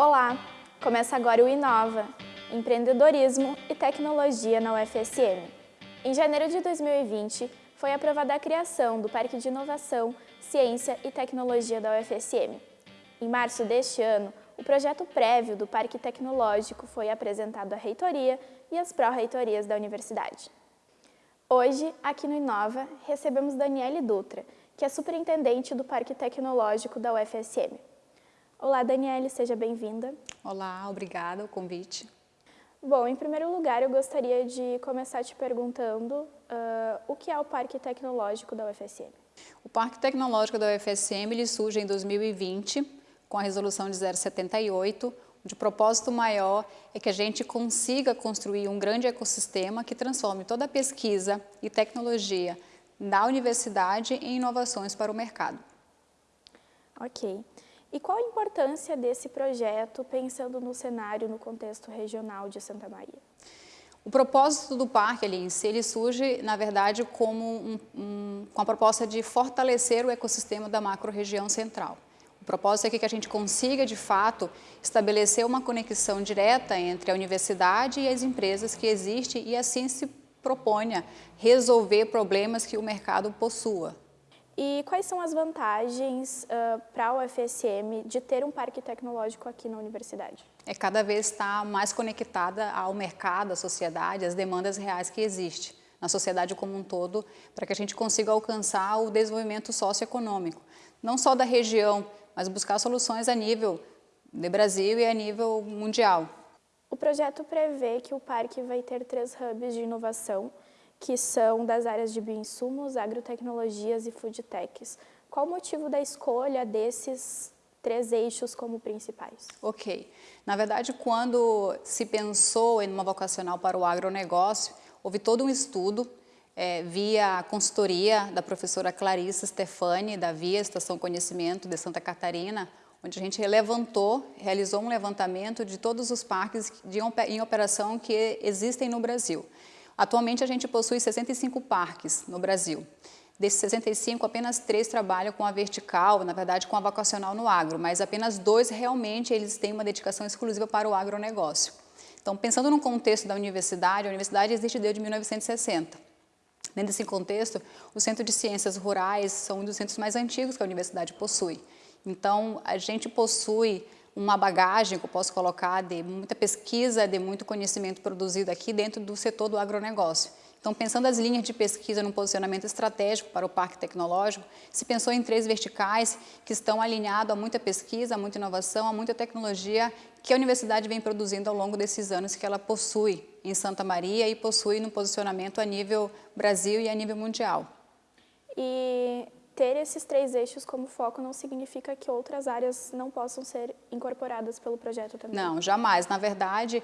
Olá! Começa agora o Inova, Empreendedorismo e Tecnologia na UFSM. Em janeiro de 2020, foi aprovada a criação do Parque de Inovação, Ciência e Tecnologia da UFSM. Em março deste ano, o projeto prévio do Parque Tecnológico foi apresentado à reitoria e às pró-reitorias da universidade. Hoje, aqui no Inova, recebemos Daniele Dutra, que é superintendente do Parque Tecnológico da UFSM. Olá, Daniele, seja bem-vinda. Olá, obrigada o convite. Bom, em primeiro lugar, eu gostaria de começar te perguntando uh, o que é o Parque Tecnológico da UFSM. O Parque Tecnológico da UFSM ele surge em 2020 com a resolução de 078, onde o propósito maior é que a gente consiga construir um grande ecossistema que transforme toda a pesquisa e tecnologia da universidade em inovações para o mercado. Ok. E qual a importância desse projeto, pensando no cenário, no contexto regional de Santa Maria? O propósito do parque ali em ele surge, na verdade, como um, um, com a proposta de fortalecer o ecossistema da macro-região central. O propósito é que a gente consiga, de fato, estabelecer uma conexão direta entre a universidade e as empresas que existem e assim se proponha resolver problemas que o mercado possua. E quais são as vantagens uh, para a UFSM de ter um parque tecnológico aqui na universidade? É cada vez estar mais conectada ao mercado, à sociedade, às demandas reais que existem na sociedade como um todo, para que a gente consiga alcançar o desenvolvimento socioeconômico, não só da região, mas buscar soluções a nível de Brasil e a nível mundial. O projeto prevê que o parque vai ter três hubs de inovação, que são das áreas de bioinsumos, agrotecnologias e foodtechs. Qual o motivo da escolha desses três eixos como principais? Ok. Na verdade, quando se pensou em uma vocacional para o agronegócio, houve todo um estudo é, via a consultoria da professora Clarissa Stefani, da Via Estação Conhecimento de Santa Catarina, onde a gente levantou, realizou um levantamento de todos os parques de, em operação que existem no Brasil. Atualmente a gente possui 65 parques no Brasil. Desses 65, apenas três trabalham com a vertical, na verdade com a vocacional no agro, mas apenas dois realmente eles têm uma dedicação exclusiva para o agronegócio. Então, pensando no contexto da universidade, a universidade existe desde 1960. Dentro desse contexto, o Centro de Ciências Rurais são um dos centros mais antigos que a universidade possui. Então, a gente possui uma bagagem que eu posso colocar de muita pesquisa, de muito conhecimento produzido aqui dentro do setor do agronegócio. Então, pensando as linhas de pesquisa num posicionamento estratégico para o parque tecnológico, se pensou em três verticais que estão alinhados a muita pesquisa, a muita inovação, a muita tecnologia que a universidade vem produzindo ao longo desses anos que ela possui em Santa Maria e possui no posicionamento a nível Brasil e a nível mundial. E ter esses três eixos como foco não significa que outras áreas não possam ser incorporadas pelo projeto também? Não, jamais. Na verdade,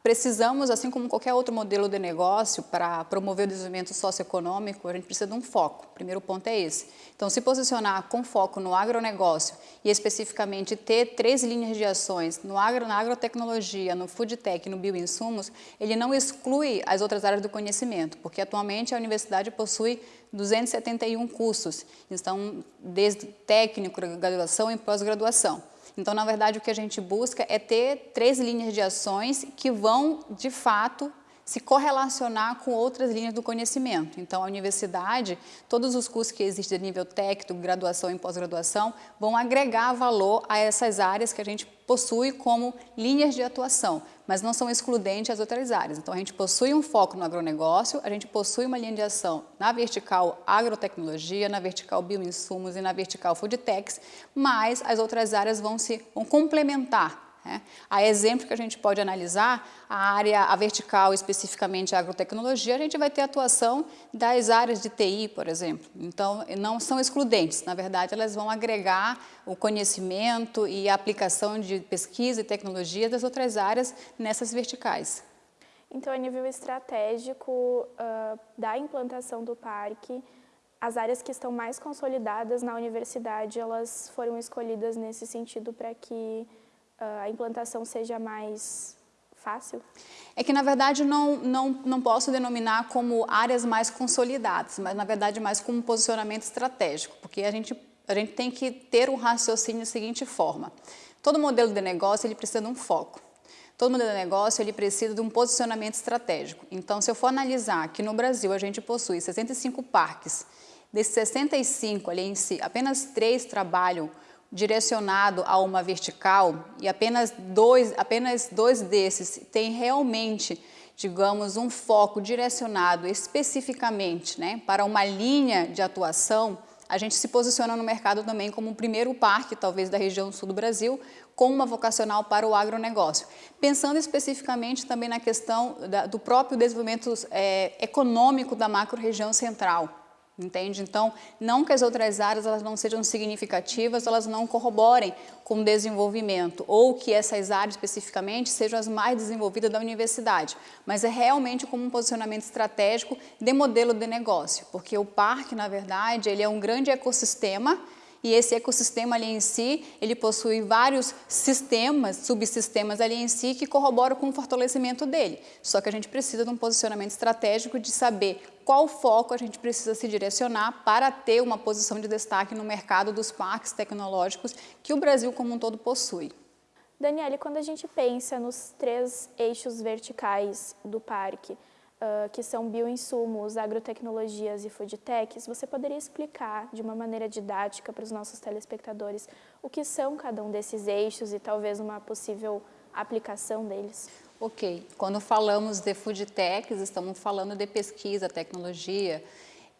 precisamos, assim como qualquer outro modelo de negócio, para promover o desenvolvimento socioeconômico, a gente precisa de um foco. O primeiro ponto é esse. Então, se posicionar com foco no agronegócio e especificamente ter três linhas de ações no agro, na agrotecnologia, no food tech e no bioinsumos, ele não exclui as outras áreas do conhecimento, porque atualmente a universidade possui 271 cursos, então desde técnico, graduação e pós-graduação. Então, na verdade, o que a gente busca é ter três linhas de ações que vão, de fato, se correlacionar com outras linhas do conhecimento. Então, a universidade, todos os cursos que existem de nível técnico, graduação e pós-graduação, vão agregar valor a essas áreas que a gente possui como linhas de atuação, mas não são excludentes as outras áreas. Então, a gente possui um foco no agronegócio, a gente possui uma linha de ação na vertical agrotecnologia, na vertical bioinsumos e na vertical foodtechs, mas as outras áreas vão se vão complementar né? A exemplo que a gente pode analisar, a área a vertical, especificamente a agrotecnologia, a gente vai ter atuação das áreas de TI, por exemplo. Então, não são excludentes, na verdade, elas vão agregar o conhecimento e a aplicação de pesquisa e tecnologia das outras áreas nessas verticais. Então, a nível estratégico uh, da implantação do parque, as áreas que estão mais consolidadas na universidade, elas foram escolhidas nesse sentido para que a implantação seja mais fácil? É que, na verdade, não, não, não posso denominar como áreas mais consolidadas, mas, na verdade, mais como posicionamento estratégico, porque a gente, a gente tem que ter um raciocínio da seguinte forma. Todo modelo de negócio ele precisa de um foco. Todo modelo de negócio ele precisa de um posicionamento estratégico. Então, se eu for analisar que no Brasil a gente possui 65 parques, desses 65 ali em si, apenas três trabalham direcionado a uma vertical e apenas dois, apenas dois desses têm realmente, digamos, um foco direcionado especificamente né, para uma linha de atuação, a gente se posiciona no mercado também como o primeiro parque, talvez da região sul do Brasil, com uma vocacional para o agronegócio. Pensando especificamente também na questão da, do próprio desenvolvimento é, econômico da macro-região central, entende? Então, não que as outras áreas elas não sejam significativas, elas não corroborem com o desenvolvimento, ou que essas áreas especificamente sejam as mais desenvolvidas da universidade, mas é realmente como um posicionamento estratégico de modelo de negócio, porque o parque, na verdade, ele é um grande ecossistema e esse ecossistema ali em si, ele possui vários sistemas, subsistemas ali em si que corroboram com o fortalecimento dele. Só que a gente precisa de um posicionamento estratégico de saber qual foco a gente precisa se direcionar para ter uma posição de destaque no mercado dos parques tecnológicos que o Brasil como um todo possui. Daniele, quando a gente pensa nos três eixos verticais do parque, uh, que são bioinsumos, agrotecnologias e foodtechs, você poderia explicar de uma maneira didática para os nossos telespectadores o que são cada um desses eixos e talvez uma possível aplicação deles? Ok, quando falamos de foodtechs, estamos falando de pesquisa, tecnologia,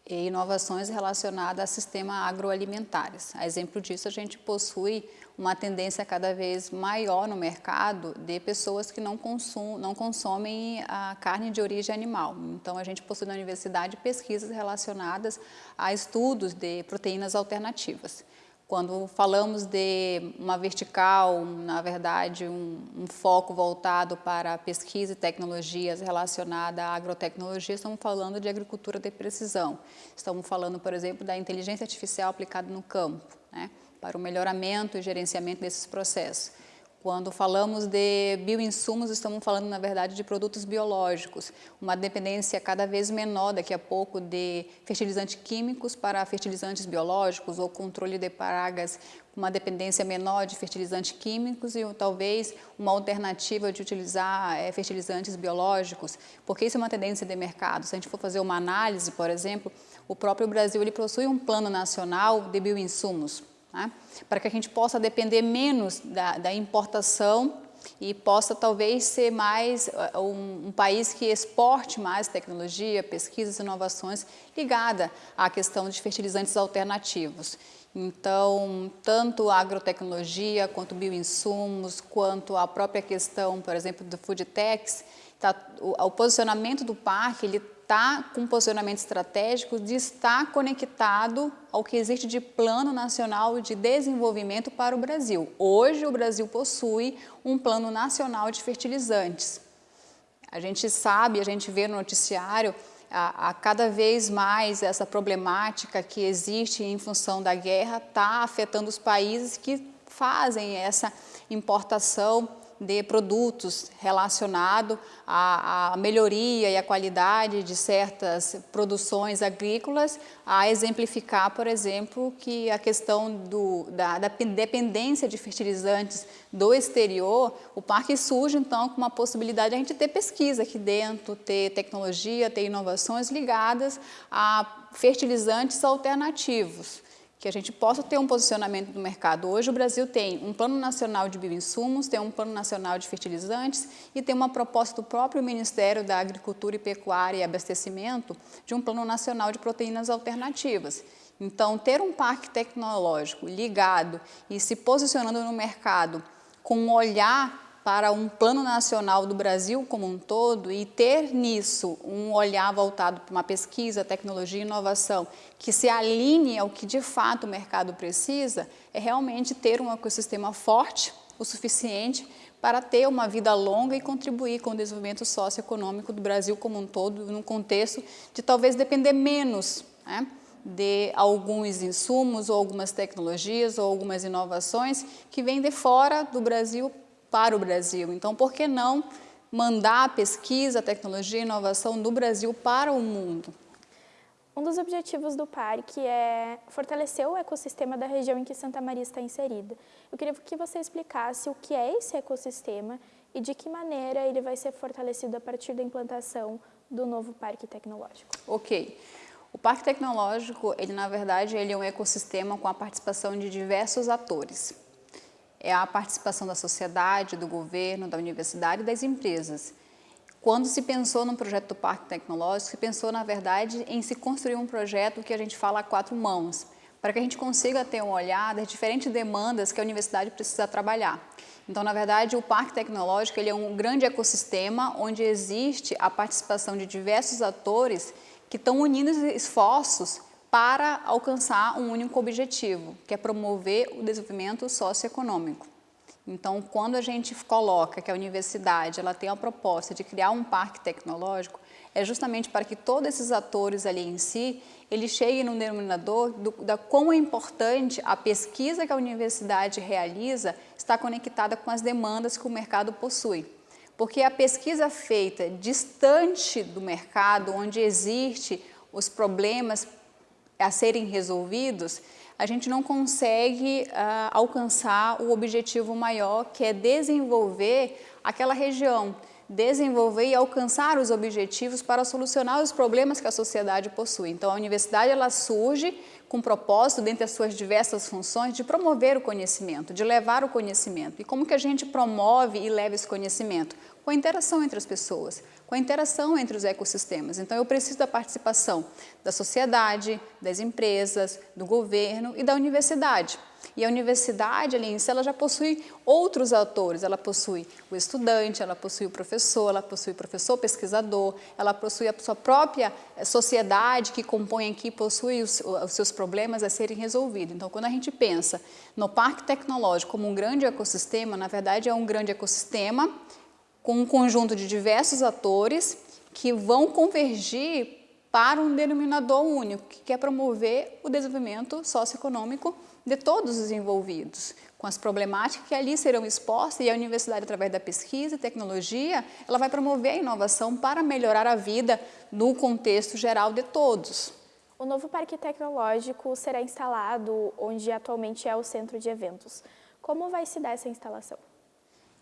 e inovações relacionadas a sistemas agroalimentares. A exemplo disso, a gente possui uma tendência cada vez maior no mercado de pessoas que não, consum, não consomem a carne de origem animal. Então, a gente possui na universidade pesquisas relacionadas a estudos de proteínas alternativas. Quando falamos de uma vertical, na verdade, um, um, foco voltado para pesquisa e tecnologias relacionada à agrotecnologia, estamos falando de agricultura de precisão. Estamos falando, por exemplo, da inteligência artificial aplicada no campo, né, para o melhoramento e gerenciamento desses processos. Quando falamos de bioinsumos, estamos falando, na verdade, de produtos biológicos, uma dependência cada vez menor daqui a pouco de fertilizantes químicos para fertilizantes biológicos ou controle de pragas, uma dependência menor de fertilizantes químicos e talvez uma alternativa de utilizar é, fertilizantes biológicos, porque isso é uma tendência de mercado. Se a gente for fazer uma análise, por exemplo, o próprio Brasil ele possui um plano nacional de bioinsumos, né? para que a gente possa depender menos da, da importação e possa talvez ser mais uh, um, um, país que exporte mais tecnologia, pesquisas inovações ligada à questão de fertilizantes alternativos. Então, tanto a agrotecnologia, quanto bioinsumos, quanto a própria questão, por exemplo, do food techs, tá, o, o posicionamento do parque, ele está com posicionamento estratégico de estar conectado ao que existe de Plano Nacional de Desenvolvimento para o Brasil. Hoje o Brasil possui um Plano Nacional de Fertilizantes. A gente sabe, a gente vê no noticiário a, a, cada vez mais essa problemática que existe em função da guerra está afetando os países que fazem essa importação de produtos relacionado à, à, melhoria e à qualidade de certas produções agrícolas, a exemplificar, por exemplo, que a questão do, da, da dependência de fertilizantes do exterior, o parque surge então com uma possibilidade de a gente ter pesquisa aqui dentro, ter tecnologia, ter inovações ligadas a fertilizantes alternativos que a gente possa ter um posicionamento no mercado. Hoje o Brasil tem um plano nacional de bioinsumos, tem um plano nacional de fertilizantes e tem uma proposta do próprio Ministério da Agricultura e Pecuária e Abastecimento de um plano nacional de proteínas alternativas. Então, ter um parque tecnológico ligado e se posicionando no mercado com um olhar para um plano nacional do Brasil como um todo e ter nisso um olhar voltado para uma pesquisa, tecnologia e inovação que se alinhe ao que de fato o mercado precisa, é realmente ter um ecossistema forte o suficiente para ter uma vida longa e contribuir com o desenvolvimento socioeconômico do Brasil como um todo, num contexto de talvez depender menos né, de alguns insumos ou algumas tecnologias ou algumas inovações que vêm de fora do Brasil para o Brasil. Então, por que não mandar a pesquisa, tecnologia e inovação do Brasil para o mundo? Um dos objetivos do parque é fortalecer o ecossistema da região em que Santa Maria está inserida. Eu queria que você explicasse o que é esse ecossistema e de que maneira ele vai ser fortalecido a partir da implantação do novo parque tecnológico. Ok. O Parque Tecnológico, ele na verdade, ele é um ecossistema com a participação de diversos atores. É a participação da sociedade, do governo, da universidade e das empresas. Quando se pensou no projeto do Parque Tecnológico, se pensou, na verdade, em se construir um projeto que a gente fala a quatro mãos, para que a gente consiga ter um olhar das diferentes demandas que a universidade precisa trabalhar. Então, na verdade, o Parque Tecnológico ele é um grande ecossistema onde existe a participação de diversos atores que estão unindo esforços para alcançar um único objetivo, que é promover o desenvolvimento socioeconômico. Então, quando a gente coloca que a universidade ela tem a proposta de criar um parque tecnológico, é justamente para que todos esses atores ali em si, eles cheguem no denominador do, da quão é importante a pesquisa que a universidade realiza está conectada com as demandas que o mercado possui. Porque a pesquisa feita distante do mercado, onde existe os problemas a serem resolvidos, a gente não consegue uh, alcançar o objetivo maior, que é desenvolver aquela região, desenvolver e alcançar os objetivos para solucionar os problemas que a sociedade possui. Então, a universidade ela surge com o propósito, dentre as suas diversas funções, de promover o conhecimento, de levar o conhecimento. E como que a gente promove e leva esse conhecimento? Com a interação entre as pessoas, com a interação entre os ecossistemas. Então, eu preciso da participação da sociedade, das empresas, do governo e da universidade. E a universidade, ali em si, ela já possui outros atores. Ela possui o estudante, ela possui o professor, ela possui o professor pesquisador, ela possui a sua própria eh, sociedade que compõe aqui, possui os, os seus problemas a serem resolvidos. Então, quando a gente pensa no parque tecnológico como um grande ecossistema, na verdade é um grande ecossistema com um conjunto de diversos atores que vão convergir para um denominador único, que é promover o desenvolvimento socioeconômico de todos os envolvidos, com as problemáticas que ali serão expostas e a universidade, através da pesquisa e tecnologia, ela vai promover a inovação para melhorar a vida no contexto geral de todos. O novo parque tecnológico será instalado onde atualmente é o centro de eventos. Como vai se dar essa instalação?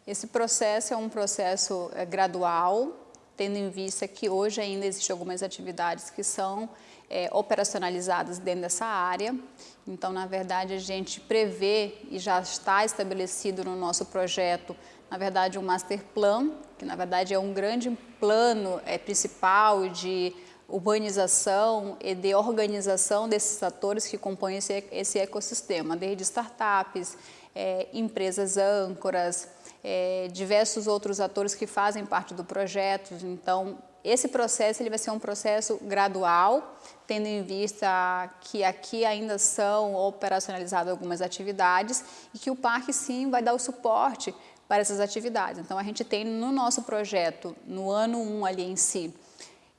Esse processo é um processo é, gradual, tendo em vista que hoje ainda existem algumas atividades que são é, operacionalizadas dentro dessa área. Então, na verdade, a gente prevê e já está estabelecido no nosso projeto, na verdade, um master plan, que na verdade é um grande plano é, principal de urbanização e de organização desses atores que compõem esse, esse ecossistema, desde startups, é, empresas âncoras, é, diversos outros atores que fazem parte do projeto. Então, esse processo ele vai ser um processo gradual, tendo em vista que aqui ainda são operacionalizadas algumas atividades e que o parque sim vai dar o suporte para essas atividades. Então, a gente tem no nosso projeto, no ano 1 um ali em si,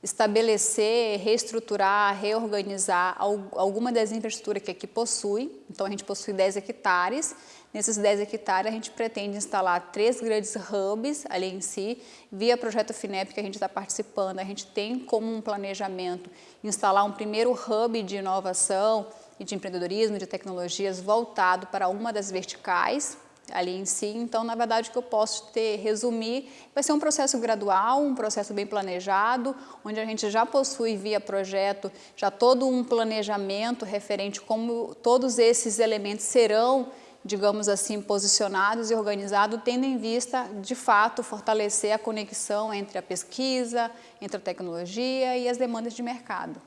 estabelecer, reestruturar, reorganizar alguma das infraestruturas que aqui possui. Então, a gente possui 10 hectares. Nesses 10 hectares, a gente pretende instalar três grandes hubs ali em si. Via projeto FINEP que a gente está participando, a gente tem como um planejamento instalar um primeiro hub de inovação e de empreendedorismo, de tecnologias voltado para uma das verticais, ali em si. Então, na verdade, o que eu posso ter, resumir, vai ser um processo gradual, um processo bem planejado, onde a gente já possui via projeto já todo um planejamento referente como todos esses elementos serão digamos assim, posicionados e organizados, tendo em vista, de fato, fortalecer a conexão entre a pesquisa, entre a tecnologia e as demandas de mercado.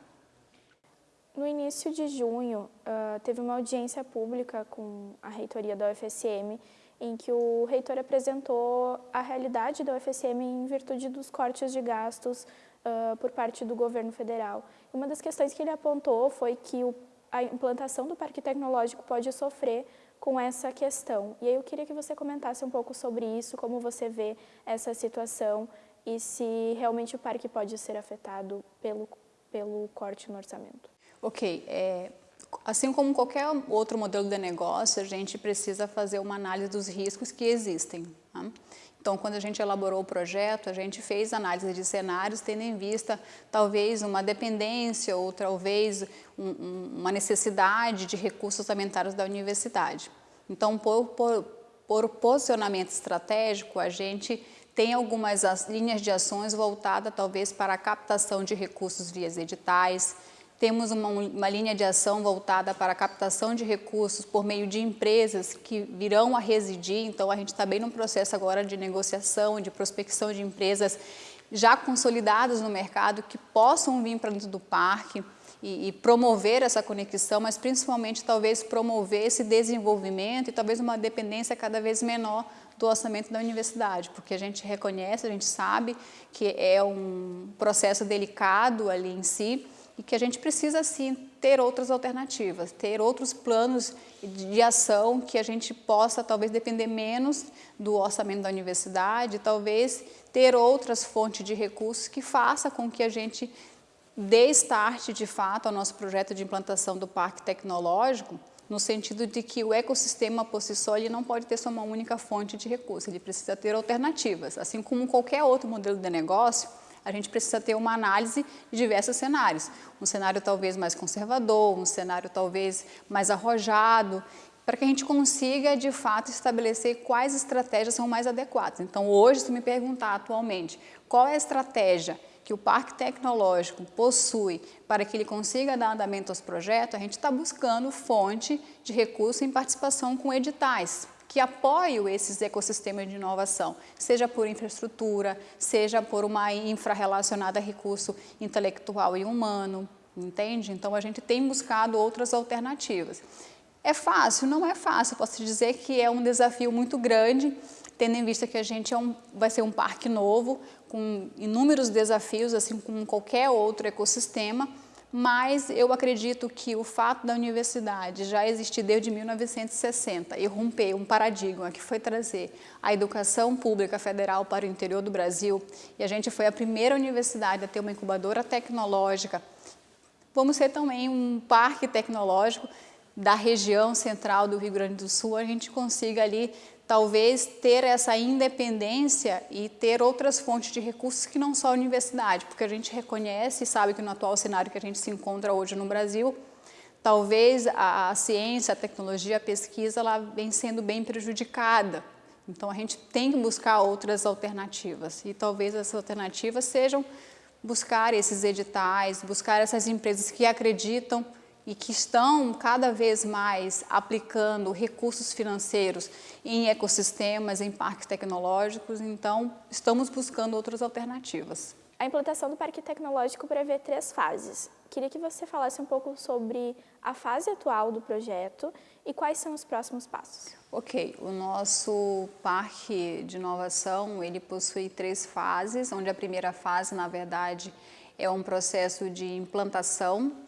No início de junho, teve uma audiência pública com a reitoria da UFSM, em que o reitor apresentou a realidade da UFSM em virtude dos cortes de gastos por parte do governo federal. Uma das questões que ele apontou foi que a implantação do parque tecnológico pode sofrer com essa questão. E aí eu queria que você comentasse um pouco sobre isso, como você vê essa situação e se realmente o parque pode ser afetado pelo, pelo corte no orçamento. Ok, é, Assim como qualquer outro modelo de negócio, a gente precisa fazer uma análise dos riscos que existem. Tá? Então, quando a gente elaborou o projeto, a gente fez análise de cenários, tendo em vista talvez uma dependência ou talvez um, um, uma necessidade de recursos orçamentários da universidade. Então, por, por, por posicionamento estratégico, a gente tem algumas linhas de ações voltadas talvez para a captação de recursos via editais, temos uma, uma, linha de ação voltada para a captação de recursos por meio de empresas que virão a residir, então a gente está bem no processo agora de negociação, de prospecção de empresas já consolidadas no mercado que possam vir para dentro do parque e, e promover essa conexão, mas principalmente talvez promover esse desenvolvimento e talvez uma dependência cada vez menor do orçamento da universidade, porque a gente reconhece, a gente sabe que é um processo delicado ali em si, e que a gente precisa sim ter outras alternativas, ter outros planos de ação que a gente possa talvez depender menos do orçamento da universidade, talvez ter outras fontes de recursos que faça com que a gente dê start de fato ao nosso projeto de implantação do parque tecnológico, no sentido de que o ecossistema por si só ele não pode ter só uma única fonte de recursos, ele precisa ter alternativas, assim como qualquer outro modelo de negócio, a gente precisa ter uma análise de diversos cenários. Um cenário talvez mais conservador, um cenário talvez mais arrojado, para que a gente consiga, de fato, estabelecer quais estratégias são mais adequadas. Então, hoje, se me perguntar atualmente qual é a estratégia que o Parque Tecnológico possui para que ele consiga dar andamento aos projetos, a gente está buscando fonte de recurso em participação com editais que apoiam esses ecossistemas de inovação, seja por infraestrutura, seja por uma infra relacionada a recurso intelectual e humano, entende? Então a gente tem buscado outras alternativas. É fácil? Não é fácil, posso dizer que é um desafio muito grande, tendo em vista que a gente é um, vai ser um parque novo, com inúmeros desafios, assim como qualquer outro ecossistema, mas eu acredito que o fato da universidade já existir desde 1960 e romper um paradigma que foi trazer a educação pública federal para o interior do Brasil, e a gente foi a primeira universidade a ter uma incubadora tecnológica, vamos ser também um parque tecnológico da região central do Rio Grande do Sul, a gente consiga ali talvez ter essa independência e ter outras fontes de recursos que não só a universidade, porque a gente reconhece e sabe que no atual cenário que a gente se encontra hoje no Brasil, talvez a, a ciência, a tecnologia, a pesquisa, ela vem sendo bem prejudicada. Então a gente tem que buscar outras alternativas e talvez essas alternativas sejam buscar esses editais, buscar essas empresas que acreditam e que estão cada vez mais aplicando recursos financeiros em ecossistemas, em parques tecnológicos, então estamos buscando outras alternativas. A implantação do parque tecnológico prevê três fases. Queria que você falasse um pouco sobre a fase atual do projeto e quais são os próximos passos. Ok, o nosso parque de inovação, ele possui três fases, onde a primeira fase, na verdade, é um processo de implantação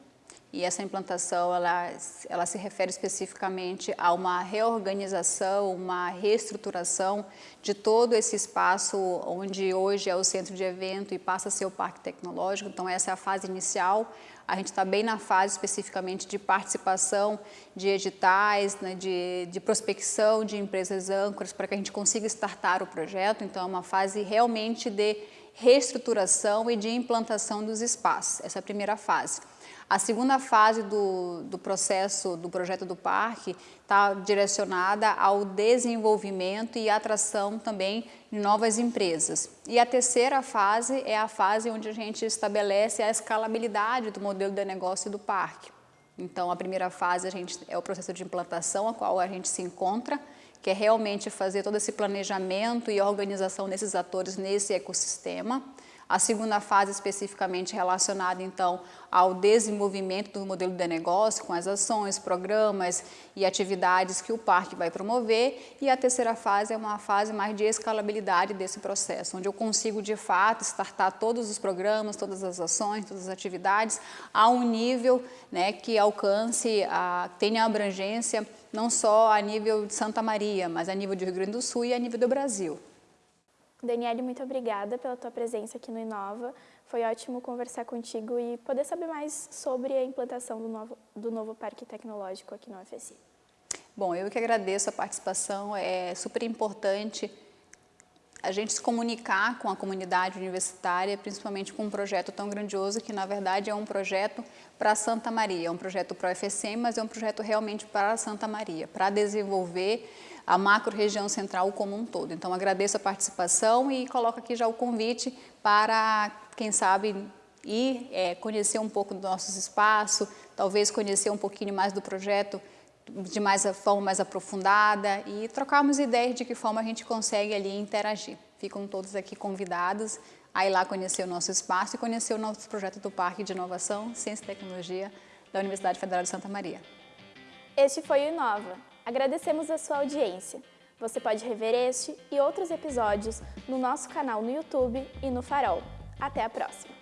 e essa implantação ela, ela se refere especificamente a uma reorganização, uma reestruturação de todo esse espaço onde hoje é o centro de evento e passa a ser o parque tecnológico. Então essa é a fase inicial. A gente está bem na fase especificamente de participação de editais, né, de, de prospecção de empresas âncoras para que a gente consiga startar o projeto. Então é uma fase realmente de reestruturação e de implantação dos espaços. Essa é a primeira fase. A segunda fase do, do processo do projeto do parque está direcionada ao desenvolvimento e atração também de novas empresas. E a terceira fase é a fase onde a gente estabelece a escalabilidade do modelo de negócio do parque. Então, a primeira fase a gente, é o processo de implantação, a qual a gente se encontra, que é realmente fazer todo esse planejamento e organização desses atores nesse ecossistema. A segunda fase especificamente relacionada então ao desenvolvimento do modelo de negócio com as ações, programas e atividades que o parque vai promover e a terceira fase é uma fase mais de escalabilidade desse processo, onde eu consigo de fato startar todos os programas, todas as ações, todas as atividades a um nível né, que alcance, a, tenha abrangência não só a nível de Santa Maria, mas a nível de Rio Grande do Sul e a nível do Brasil. Daniele, muito obrigada pela tua presença aqui no Inova. Foi ótimo conversar contigo e poder saber mais sobre a implantação do novo, do novo Parque Tecnológico aqui no UFSI. Bom, eu que agradeço a participação, é super importante a gente se comunicar com a comunidade universitária, principalmente com um projeto tão grandioso que, na verdade, é um projeto para Santa Maria, é um projeto para o UFSM, mas é um projeto realmente para Santa Maria, para desenvolver a macro-região central como um todo. Então, agradeço a participação e coloco aqui já o convite para, quem sabe, ir é, conhecer um pouco do nosso espaço, talvez conhecer um pouquinho mais do projeto de mais forma mais aprofundada e trocarmos ideias de que forma a gente consegue ali interagir. Ficam todos aqui convidados a ir lá conhecer o nosso espaço e conhecer o nosso projeto do Parque de Inovação, Ciência e Tecnologia da Universidade Federal de Santa Maria. Este foi o Inova. Agradecemos a sua audiência. Você pode rever este e outros episódios no nosso canal no YouTube e no Farol. Até a próxima!